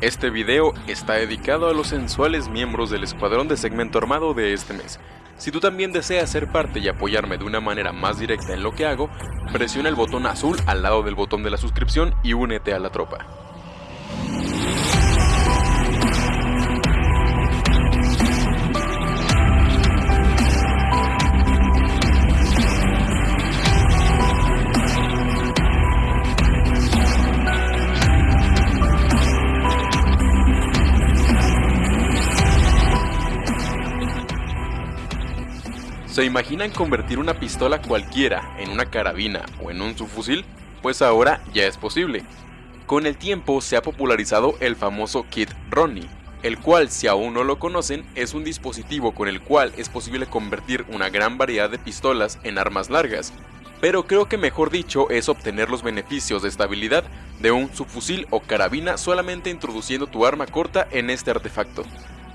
Este video está dedicado a los sensuales miembros del escuadrón de segmento armado de este mes. Si tú también deseas ser parte y apoyarme de una manera más directa en lo que hago, presiona el botón azul al lado del botón de la suscripción y únete a la tropa. ¿Se imaginan convertir una pistola cualquiera en una carabina o en un subfusil? Pues ahora ya es posible. Con el tiempo se ha popularizado el famoso kit Ronnie, el cual si aún no lo conocen es un dispositivo con el cual es posible convertir una gran variedad de pistolas en armas largas, pero creo que mejor dicho es obtener los beneficios de estabilidad de un subfusil o carabina solamente introduciendo tu arma corta en este artefacto.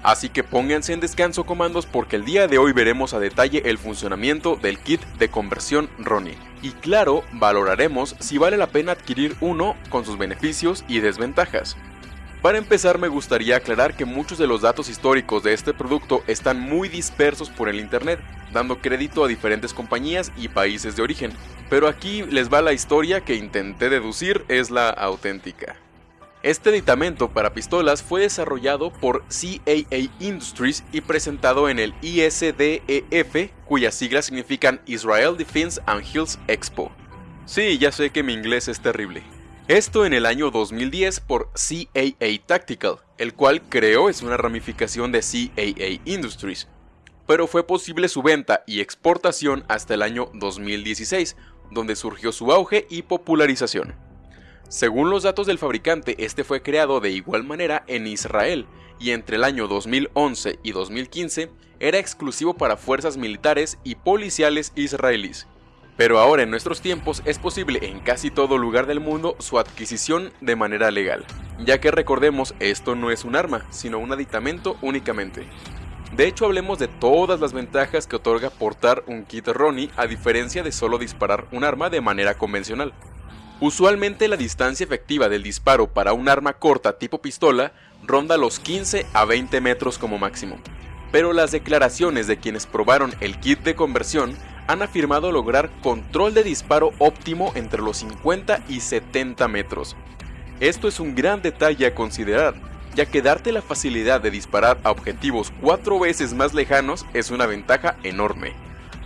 Así que pónganse en descanso comandos porque el día de hoy veremos a detalle el funcionamiento del kit de conversión Ronnie. Y claro, valoraremos si vale la pena adquirir uno con sus beneficios y desventajas. Para empezar me gustaría aclarar que muchos de los datos históricos de este producto están muy dispersos por el internet, dando crédito a diferentes compañías y países de origen, pero aquí les va la historia que intenté deducir es la auténtica. Este aditamento para pistolas fue desarrollado por CAA Industries y presentado en el ISDEF, cuyas siglas significan Israel Defense and Hills Expo. Sí, ya sé que mi inglés es terrible. Esto en el año 2010 por CAA Tactical, el cual creo es una ramificación de CAA Industries, pero fue posible su venta y exportación hasta el año 2016, donde surgió su auge y popularización. Según los datos del fabricante, este fue creado de igual manera en Israel y entre el año 2011 y 2015 era exclusivo para fuerzas militares y policiales israelíes. Pero ahora en nuestros tiempos es posible en casi todo lugar del mundo su adquisición de manera legal, ya que recordemos esto no es un arma, sino un aditamento únicamente. De hecho hablemos de todas las ventajas que otorga portar un kit Ronnie a diferencia de solo disparar un arma de manera convencional. Usualmente la distancia efectiva del disparo para un arma corta tipo pistola ronda los 15 a 20 metros como máximo, pero las declaraciones de quienes probaron el kit de conversión han afirmado lograr control de disparo óptimo entre los 50 y 70 metros. Esto es un gran detalle a considerar, ya que darte la facilidad de disparar a objetivos cuatro veces más lejanos es una ventaja enorme.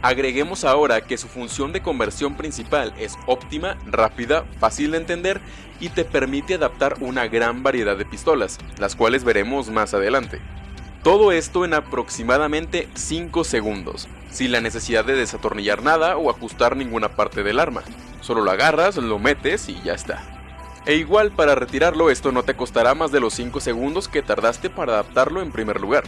Agreguemos ahora que su función de conversión principal es óptima, rápida, fácil de entender y te permite adaptar una gran variedad de pistolas, las cuales veremos más adelante. Todo esto en aproximadamente 5 segundos, sin la necesidad de desatornillar nada o ajustar ninguna parte del arma. Solo lo agarras, lo metes y ya está. E igual para retirarlo esto no te costará más de los 5 segundos que tardaste para adaptarlo en primer lugar.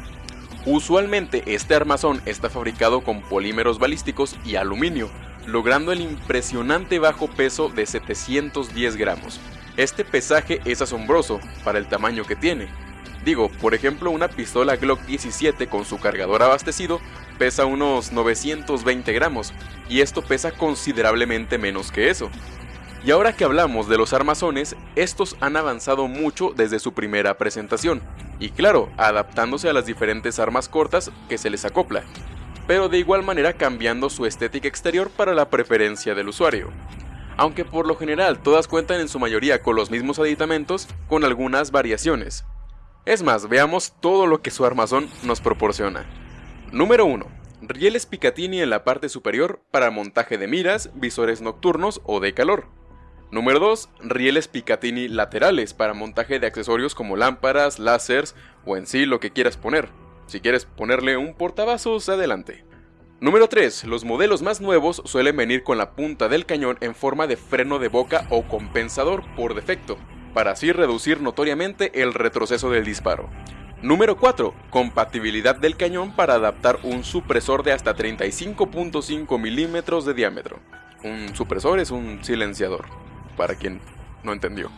Usualmente este armazón está fabricado con polímeros balísticos y aluminio, logrando el impresionante bajo peso de 710 gramos. Este pesaje es asombroso para el tamaño que tiene. Digo, por ejemplo una pistola Glock 17 con su cargador abastecido pesa unos 920 gramos, y esto pesa considerablemente menos que eso. Y ahora que hablamos de los armazones, estos han avanzado mucho desde su primera presentación, y claro, adaptándose a las diferentes armas cortas que se les acopla, pero de igual manera cambiando su estética exterior para la preferencia del usuario. Aunque por lo general todas cuentan en su mayoría con los mismos aditamentos, con algunas variaciones. Es más, veamos todo lo que su armazón nos proporciona. Número 1. Rieles Picatinny en la parte superior para montaje de miras, visores nocturnos o de calor. Número 2. Rieles Picatinny laterales para montaje de accesorios como lámparas, láseres o en sí lo que quieras poner. Si quieres ponerle un portavasos, adelante. Número 3. Los modelos más nuevos suelen venir con la punta del cañón en forma de freno de boca o compensador por defecto, para así reducir notoriamente el retroceso del disparo. Número 4. Compatibilidad del cañón para adaptar un supresor de hasta 35.5 milímetros de diámetro. Un supresor es un silenciador para quien no entendió.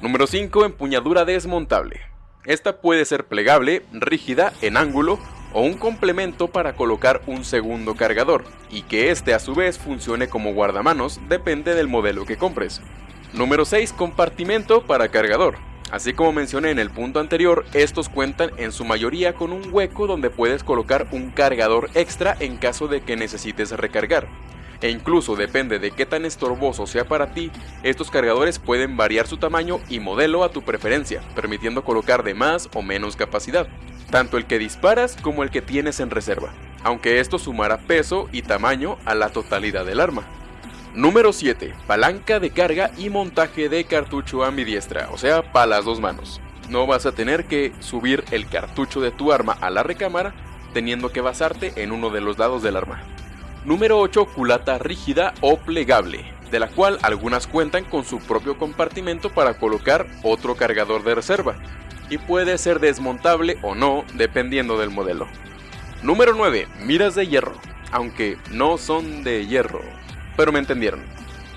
Número 5. Empuñadura desmontable. Esta puede ser plegable, rígida, en ángulo o un complemento para colocar un segundo cargador y que este a su vez funcione como guardamanos depende del modelo que compres. Número 6. Compartimento para cargador. Así como mencioné en el punto anterior, estos cuentan en su mayoría con un hueco donde puedes colocar un cargador extra en caso de que necesites recargar. E incluso depende de qué tan estorboso sea para ti, estos cargadores pueden variar su tamaño y modelo a tu preferencia, permitiendo colocar de más o menos capacidad, tanto el que disparas como el que tienes en reserva, aunque esto sumará peso y tamaño a la totalidad del arma. Número 7. Palanca de carga y montaje de cartucho ambidiestra, o sea, para las dos manos. No vas a tener que subir el cartucho de tu arma a la recámara teniendo que basarte en uno de los lados del arma. Número 8. Culata rígida o plegable, de la cual algunas cuentan con su propio compartimento para colocar otro cargador de reserva, y puede ser desmontable o no dependiendo del modelo. Número 9. Miras de hierro, aunque no son de hierro, pero me entendieron.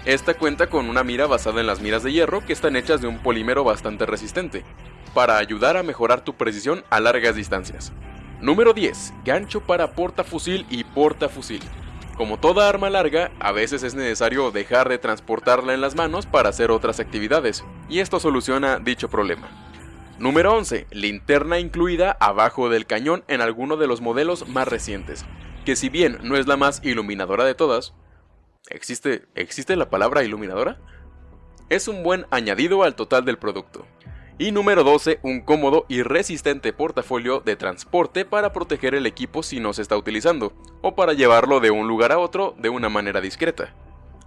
Esta cuenta con una mira basada en las miras de hierro que están hechas de un polímero bastante resistente, para ayudar a mejorar tu precisión a largas distancias. Número 10. Gancho para portafusil y portafusil. Como toda arma larga, a veces es necesario dejar de transportarla en las manos para hacer otras actividades, y esto soluciona dicho problema. Número 11. Linterna incluida abajo del cañón en alguno de los modelos más recientes, que si bien no es la más iluminadora de todas, ¿Existe, ¿Existe la palabra iluminadora? Es un buen añadido al total del producto. Y número 12, un cómodo y resistente portafolio de transporte para proteger el equipo si no se está utilizando, o para llevarlo de un lugar a otro de una manera discreta.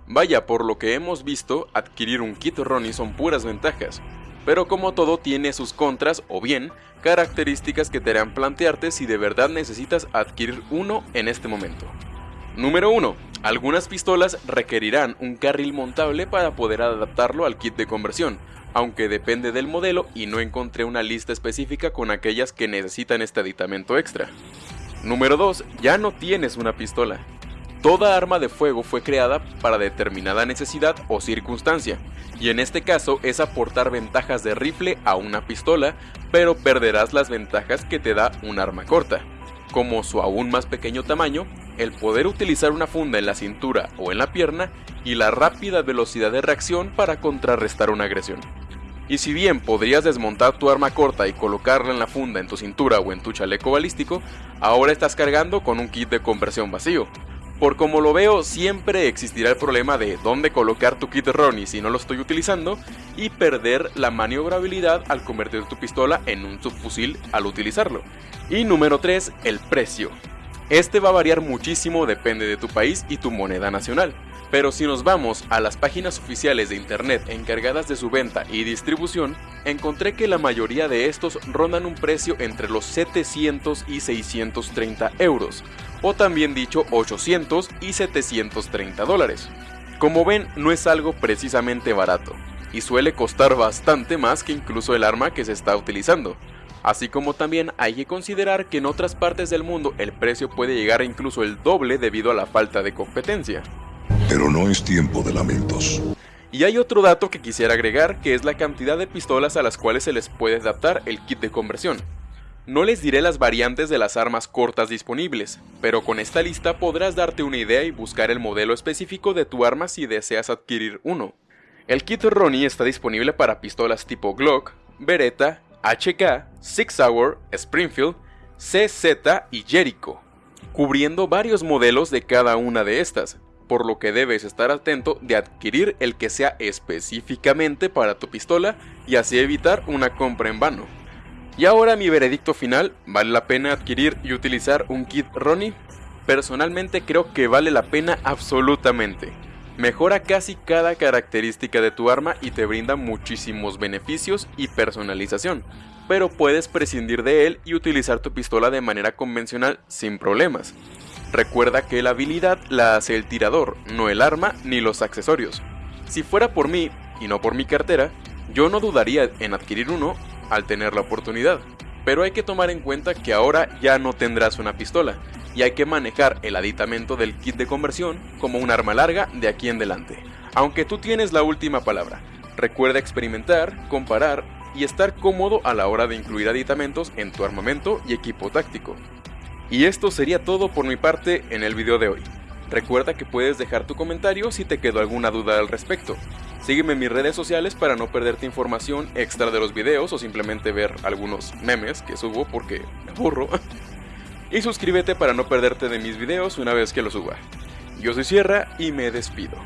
Vaya, por lo que hemos visto, adquirir un kit Ronnie son puras ventajas, pero como todo tiene sus contras o bien características que te harán plantearte si de verdad necesitas adquirir uno en este momento. Número 1. Algunas pistolas requerirán un carril montable para poder adaptarlo al kit de conversión, aunque depende del modelo y no encontré una lista específica con aquellas que necesitan este aditamento extra. Número 2. Ya no tienes una pistola. Toda arma de fuego fue creada para determinada necesidad o circunstancia, y en este caso es aportar ventajas de rifle a una pistola, pero perderás las ventajas que te da un arma corta, como su aún más pequeño tamaño, el poder utilizar una funda en la cintura o en la pierna y la rápida velocidad de reacción para contrarrestar una agresión. Y si bien podrías desmontar tu arma corta y colocarla en la funda en tu cintura o en tu chaleco balístico, ahora estás cargando con un kit de conversión vacío. Por como lo veo, siempre existirá el problema de dónde colocar tu kit Ronnie si no lo estoy utilizando y perder la maniobrabilidad al convertir tu pistola en un subfusil al utilizarlo. Y número 3, el precio. Este va a variar muchísimo depende de tu país y tu moneda nacional. Pero si nos vamos a las páginas oficiales de internet encargadas de su venta y distribución, encontré que la mayoría de estos rondan un precio entre los 700 y 630 euros, o también dicho 800 y 730 dólares. Como ven, no es algo precisamente barato, y suele costar bastante más que incluso el arma que se está utilizando. Así como también hay que considerar que en otras partes del mundo el precio puede llegar a incluso el doble debido a la falta de competencia. Pero no es tiempo de lamentos. Y hay otro dato que quisiera agregar que es la cantidad de pistolas a las cuales se les puede adaptar el kit de conversión. No les diré las variantes de las armas cortas disponibles, pero con esta lista podrás darte una idea y buscar el modelo específico de tu arma si deseas adquirir uno. El kit Ronnie está disponible para pistolas tipo Glock, Beretta, HK, Six Hour, Springfield, CZ y Jericho, cubriendo varios modelos de cada una de estas, por lo que debes estar atento de adquirir el que sea específicamente para tu pistola y así evitar una compra en vano. Y ahora mi veredicto final, ¿vale la pena adquirir y utilizar un kit Ronnie? Personalmente creo que vale la pena absolutamente. Mejora casi cada característica de tu arma y te brinda muchísimos beneficios y personalización, pero puedes prescindir de él y utilizar tu pistola de manera convencional sin problemas. Recuerda que la habilidad la hace el tirador, no el arma ni los accesorios. Si fuera por mí, y no por mi cartera, yo no dudaría en adquirir uno al tener la oportunidad. Pero hay que tomar en cuenta que ahora ya no tendrás una pistola, y hay que manejar el aditamento del kit de conversión como un arma larga de aquí en adelante. Aunque tú tienes la última palabra, recuerda experimentar, comparar y estar cómodo a la hora de incluir aditamentos en tu armamento y equipo táctico. Y esto sería todo por mi parte en el video de hoy. Recuerda que puedes dejar tu comentario si te quedó alguna duda al respecto. Sígueme en mis redes sociales para no perderte información extra de los videos o simplemente ver algunos memes que subo porque me aburro. Y suscríbete para no perderte de mis videos una vez que los suba. Yo soy Sierra y me despido.